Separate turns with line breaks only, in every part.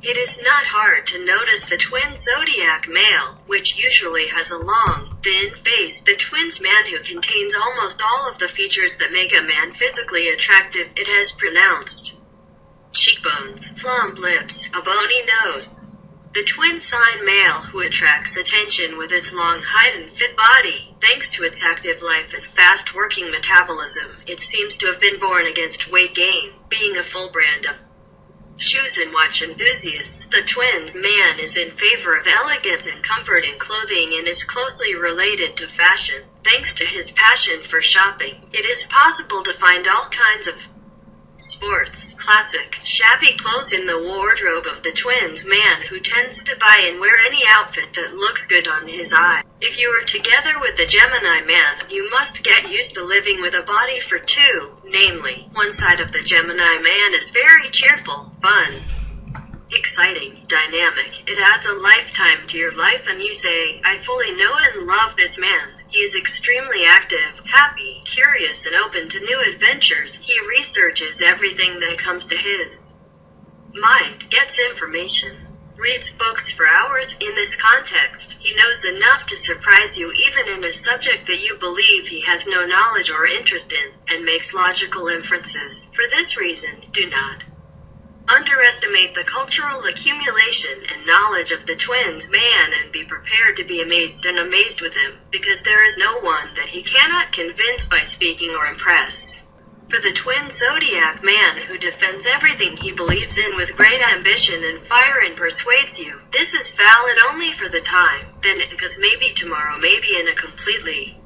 It is not hard to notice the twin zodiac male, which usually has a long, thin face. The twins man who contains almost all of the features that make a man physically attractive. It has pronounced cheekbones, plump lips, a bony nose. The twin sign male who attracts attention with its long height and fit body, thanks to its active life and fast working metabolism, it seems to have been born against weight gain, being a full brand of shoes and watch enthusiasts. The twins man is in favor of elegance and comfort in clothing and is closely related to fashion. Thanks to his passion for shopping, it is possible to find all kinds of sports, classic, shabby clothes in the wardrobe of the twins man who tends to buy and wear any outfit that looks good on his eye. If you are together with the Gemini man, you must get used to living with a body for two, namely, one side of the Gemini man is very cheerful, fun, exciting, dynamic. It adds a lifetime to your life and you say, I fully know and love this man. He is extremely active, happy, curious, and open to new adventures. He researches everything that comes to his mind, gets information, reads books for hours. In this context, he knows enough to surprise you even in a subject that you believe he has no knowledge or interest in, and makes logical inferences. For this reason, do not underestimate the cultural accumulation and knowledge of the twins man and be prepared to be amazed and amazed with him, because there is no one that he cannot convince by speaking or impress. For the twin zodiac man who defends everything he believes in with great ambition and fire and persuades you, this is valid only for the time, then because maybe tomorrow, maybe in a completely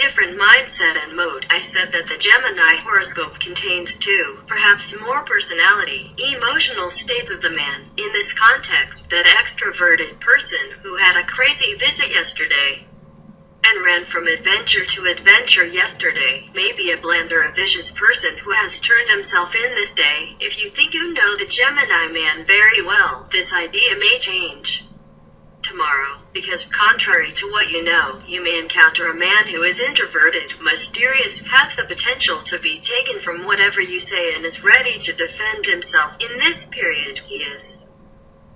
different mindset and mode. I said that the Gemini horoscope contains two, perhaps more personality, emotional states of the man. In this context, that extroverted person who had a crazy visit yesterday and ran from adventure to adventure yesterday may be a blend or a vicious person who has turned himself in this day. If you think you know the Gemini man very well, this idea may change tomorrow, because contrary to what you know, you may encounter a man who is introverted, mysterious, has the potential to be taken from whatever you say and is ready to defend himself. In this period, he is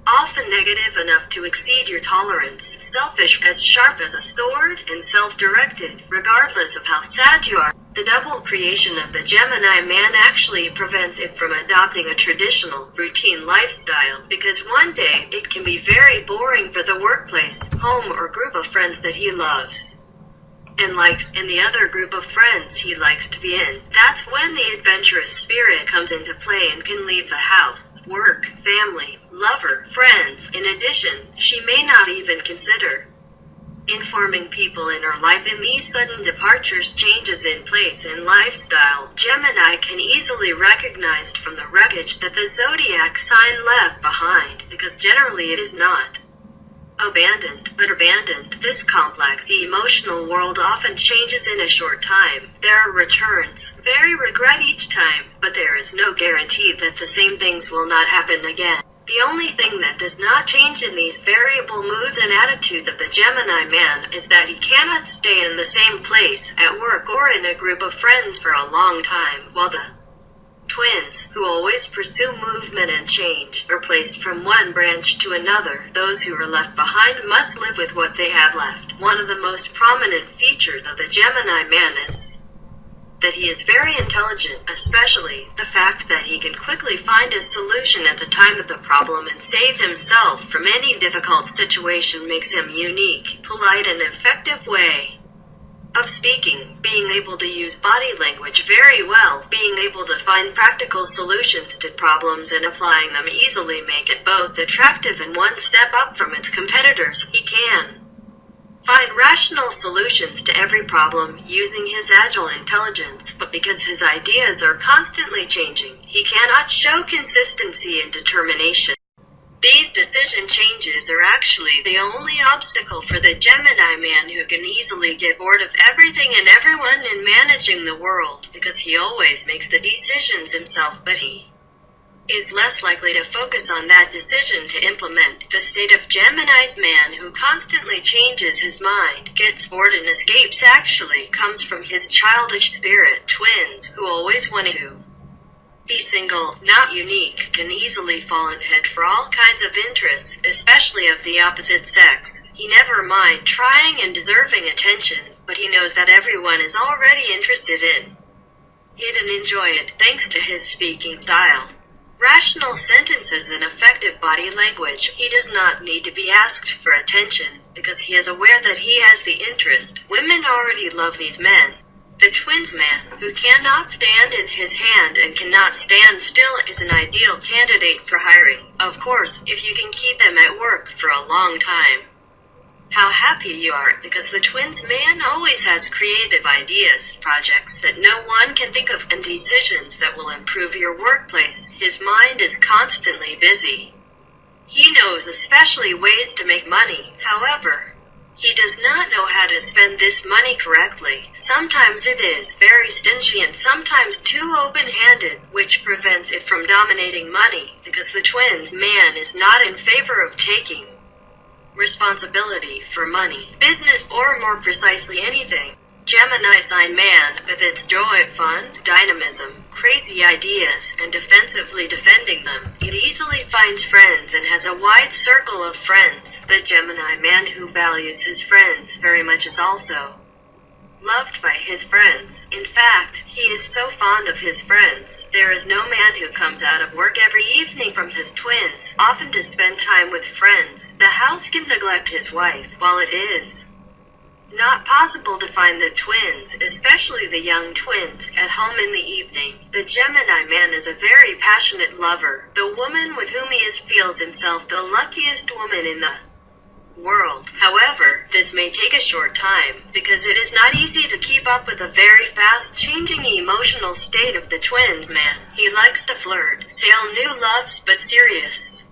often negative enough to exceed your tolerance, selfish, as sharp as a sword, and self-directed, regardless of how sad you are. The double creation of the Gemini man actually prevents it from adopting a traditional, routine lifestyle, because one day it can be very boring for the workplace, home, or group of friends that he loves and likes, and the other group of friends he likes to be in. That's when the adventurous spirit comes into play and can leave the house, work, family, lover, friends. In addition, she may not even consider informing people in her life in these sudden departures changes in place and lifestyle gemini can easily recognize from the wreckage that the zodiac sign left behind because generally it is not abandoned. But abandoned this complex emotional world often changes in a short time. There are returns. Very regret each time but there is no guarantee that the same things will not happen again the only thing that does not change in these variable moods and attitudes of the Gemini man is that he cannot stay in the same place, at work or in a group of friends for a long time, while the twins, who always pursue movement and change, are placed from one branch to another. Those who are left behind must live with what they have left. One of the most prominent features of the Gemini man is that he is very intelligent, especially the fact that he can quickly find a solution at the time of the problem and save himself from any difficult situation makes him unique, polite and effective way of speaking, being able to use body language very well, being able to find practical solutions to problems and applying them easily make it both attractive and one step up from its competitors. He can find rational solutions to every problem using his agile intelligence, but because his ideas are constantly changing, he cannot show consistency and determination. These decision changes are actually the only obstacle for the Gemini man who can easily get bored of everything and everyone in managing the world, because he always makes the decisions himself, but he is less likely to focus on that decision to implement. The state of Gemini's man who constantly changes his mind, gets bored and escapes actually comes from his childish spirit twins who always wanted to Be single, not unique, can easily fall in head for all kinds of interests, especially of the opposite sex. He never mind trying and deserving attention, but he knows that everyone is already interested in it and enjoy it, thanks to his speaking style. Rational sentences and effective body language. He does not need to be asked for attention, because he is aware that he has the interest. Women already love these men. The twins man, who cannot stand in his hand and cannot stand still, is an ideal candidate for hiring. Of course, if you can keep them at work for a long time. How happy you are, because the twins man always has creative ideas, projects that no one can think of, and decisions that will improve your workplace. His mind is constantly busy. He knows especially ways to make money. However, he does not know how to spend this money correctly. Sometimes it is very stingy and sometimes too open-handed, which prevents it from dominating money, because the twins man is not in favor of taking responsibility for money, business, or more precisely anything. Gemini sign man, with its joy, fun, dynamism, crazy ideas, and defensively defending them, it easily finds friends and has a wide circle of friends. The Gemini man who values his friends very much is also loved by his friends. In fact, is so fond of his friends. There is no man who comes out of work every evening from his twins, often to spend time with friends. The house can neglect his wife, while it is not possible to find the twins, especially the young twins, at home in the evening. The Gemini man is a very passionate lover. The woman with whom he is feels himself the luckiest woman in the world. However, this may take a short time, because it is not easy to keep up with the very fast changing emotional state of the twins man. He likes to flirt, sail new loves but serious.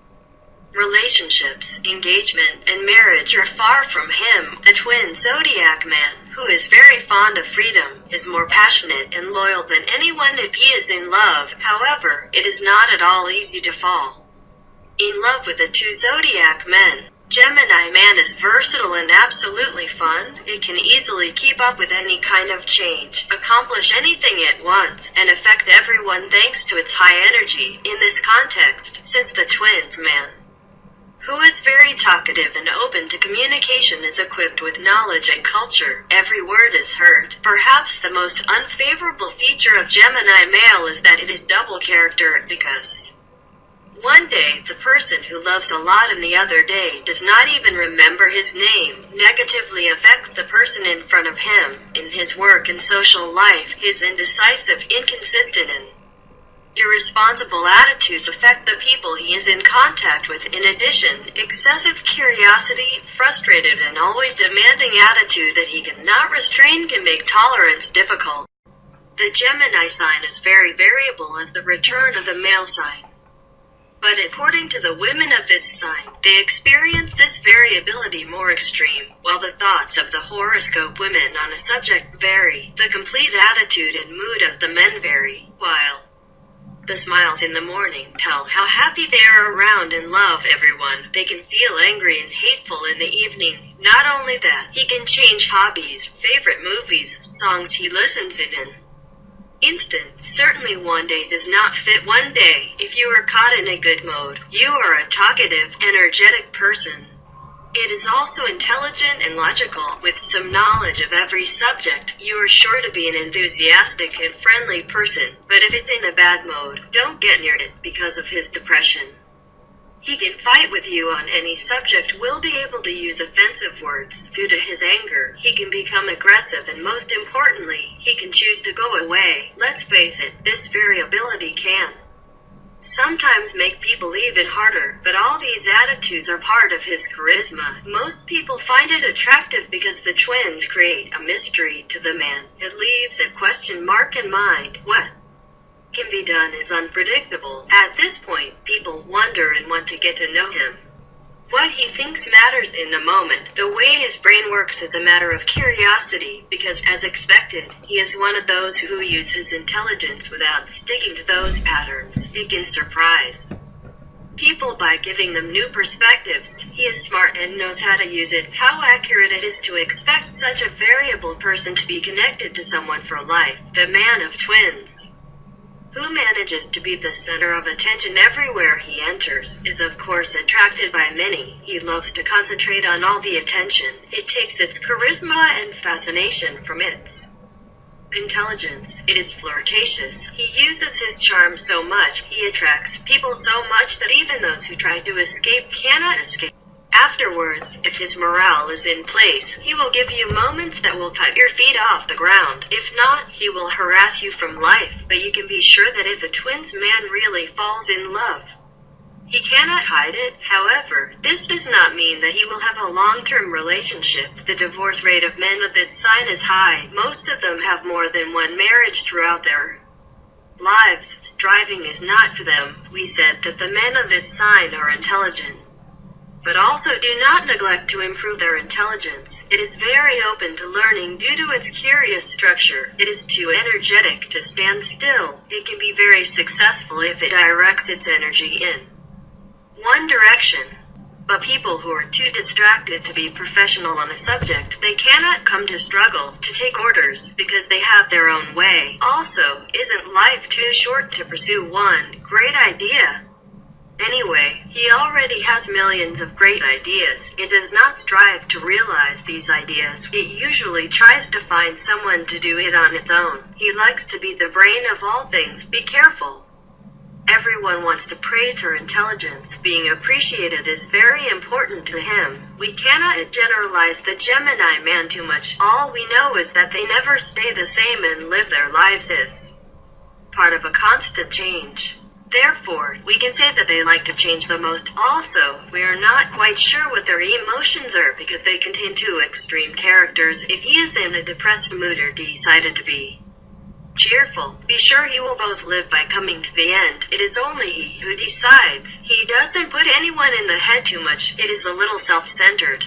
Relationships, engagement, and marriage are far from him. The twin zodiac man, who is very fond of freedom, is more passionate and loyal than anyone if he is in love. However, it is not at all easy to fall in love with the two zodiac men. Gemini Man is versatile and absolutely fun. It can easily keep up with any kind of change, accomplish anything at once, and affect everyone thanks to its high energy. In this context, since the twins man, who is very talkative and open to communication, is equipped with knowledge and culture, every word is heard. Perhaps the most unfavorable feature of Gemini male is that it is double character because one day, the person who loves a lot and the other day does not even remember his name, negatively affects the person in front of him, in his work and social life, his indecisive, inconsistent and irresponsible attitudes affect the people he is in contact with. In addition, excessive curiosity, frustrated and always demanding attitude that he cannot restrain can make tolerance difficult. The Gemini sign is very variable as the return of the male sign. But according to the women of this sign, they experience this variability more extreme, while the thoughts of the horoscope women on a subject vary. The complete attitude and mood of the men vary, while the smiles in the morning tell how happy they are around and love everyone. They can feel angry and hateful in the evening. Not only that, he can change hobbies, favorite movies, songs he listens in, instant. Certainly one day does not fit one day. If you are caught in a good mode, you are a talkative, energetic person. It is also intelligent and logical, with some knowledge of every subject. You are sure to be an enthusiastic and friendly person, but if it's in a bad mode, don't get near it because of his depression. He can fight with you on any subject, will be able to use offensive words. Due to his anger, he can become aggressive and most importantly, he can choose to go away. Let's face it, this variability can sometimes make people even harder, but all these attitudes are part of his charisma. Most people find it attractive because the twins create a mystery to the man. It leaves a question mark in mind. What can be done is unpredictable. At this point, people wonder and want to get to know him. What he thinks matters in the moment. The way his brain works is a matter of curiosity, because, as expected, he is one of those who use his intelligence without sticking to those patterns. It can surprise people by giving them new perspectives. He is smart and knows how to use it. How accurate it is to expect such a variable person to be connected to someone for life. The man of twins who manages to be the center of attention everywhere he enters, is of course attracted by many. He loves to concentrate on all the attention. It takes its charisma and fascination from its intelligence. It is flirtatious. He uses his charm so much, he attracts people so much that even those who try to escape cannot escape. Afterwards, if his morale is in place, he will give you moments that will cut your feet off the ground. If not, he will harass you from life, but you can be sure that if a twins man really falls in love, he cannot hide it. However, this does not mean that he will have a long-term relationship. The divorce rate of men of this sign is high. Most of them have more than one marriage throughout their lives. Striving is not for them. We said that the men of this sign are intelligent. But also do not neglect to improve their intelligence. It is very open to learning due to its curious structure. It is too energetic to stand still. It can be very successful if it directs its energy in one direction. But people who are too distracted to be professional on a subject, they cannot come to struggle to take orders because they have their own way. Also, isn't life too short to pursue one great idea? Anyway, he already has millions of great ideas. It does not strive to realize these ideas. It usually tries to find someone to do it on its own. He likes to be the brain of all things. Be careful. Everyone wants to praise her intelligence. Being appreciated is very important to him. We cannot generalize the Gemini man too much. All we know is that they never stay the same and live their lives as part of a constant change. Therefore, we can say that they like to change the most. Also, we are not quite sure what their emotions are because they contain two extreme characters. If he is in a depressed mood or decided to be cheerful, be sure he will both live by coming to the end. It is only he who decides. He doesn't put anyone in the head too much. It is a little self-centered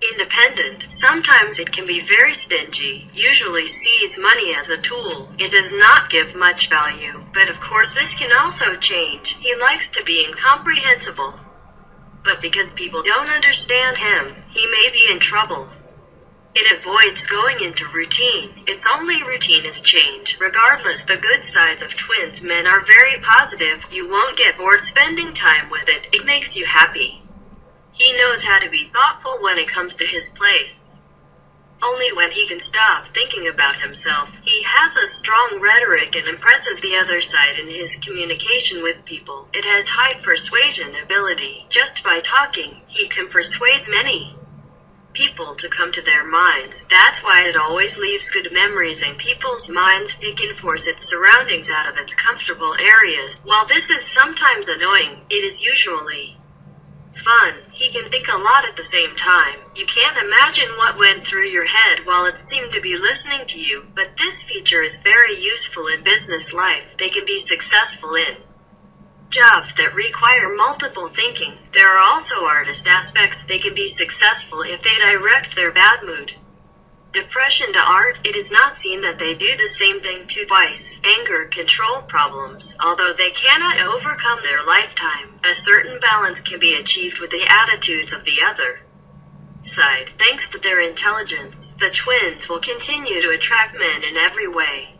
independent. Sometimes it can be very stingy, usually sees money as a tool. It does not give much value, but of course this can also change. He likes to be incomprehensible. But because people don't understand him, he may be in trouble. It avoids going into routine. Its only routine is change. Regardless, the good sides of twins men are very positive. You won't get bored spending time with it. It makes you happy. He knows how to be thoughtful when it comes to his place. Only when he can stop thinking about himself, he has a strong rhetoric and impresses the other side in his communication with people. It has high persuasion ability. Just by talking, he can persuade many people to come to their minds. That's why it always leaves good memories in people's minds. It can force its surroundings out of its comfortable areas. While this is sometimes annoying, it is usually fun. He can think a lot at the same time. You can't imagine what went through your head while it seemed to be listening to you, but this feature is very useful in business life. They can be successful in jobs that require multiple thinking. There are also artist aspects. They can be successful if they direct their bad mood depression to art, it is not seen that they do the same thing to twice. Anger control problems. Although they cannot overcome their lifetime, a certain balance can be achieved with the attitudes of the other side. Thanks to their intelligence, the twins will continue to attract men in every way.